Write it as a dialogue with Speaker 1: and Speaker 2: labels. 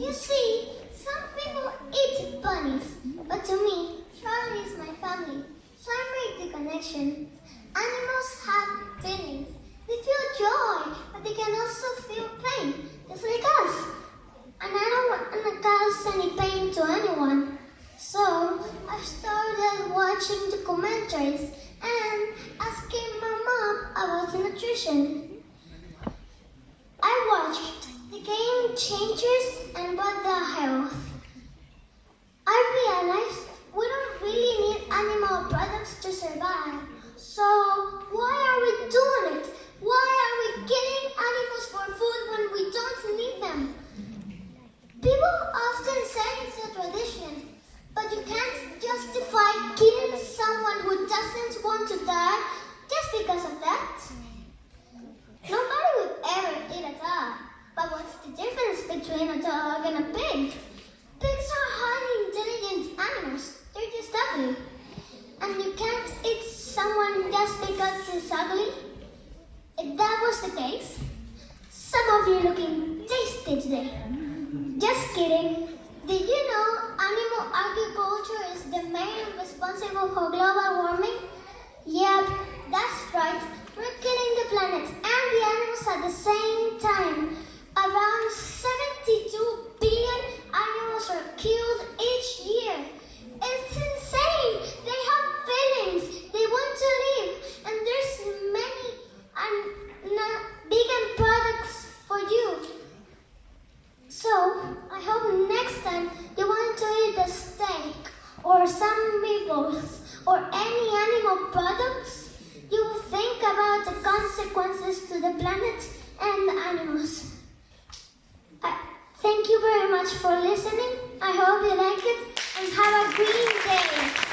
Speaker 1: You see, some people eat bunnies, but to me, Charlie is my family, so I make the connection. Animals have feelings. They feel joy, but they can also feel pain, just like us. And I don't want to cause any pain to anyone. So, I started watching the commentaries and asking my mom about nutrition. Game changers and about the health. I realized we don't really need animal products to survive. So why are we doing it? Why are we killing animals for food when we don't need them? People often say it's a tradition, but you can't justify killing someone who doesn't want to die just because of that. Nobody would ever eat a dog. But what's the difference between a dog and a pig? Pigs are highly intelligent animals. They're just ugly. You can't eat someone just because it's ugly. If that was the case, some of you looking tasty today. Just kidding. Did you know animal agriculture is the main responsible for global warming? Yep, that's right. We're killing the planet and the animals at the same time. Around 72 billion animals are killed each year. It's insane. They have feelings. They want to live. And there's many and not vegan products for you. So, I hope next time you want to eat a steak or some meatballs or any animal products, you will think about the consequences to the planet and the animals. I, thank you very much for listening. I hope you like it and have a green day.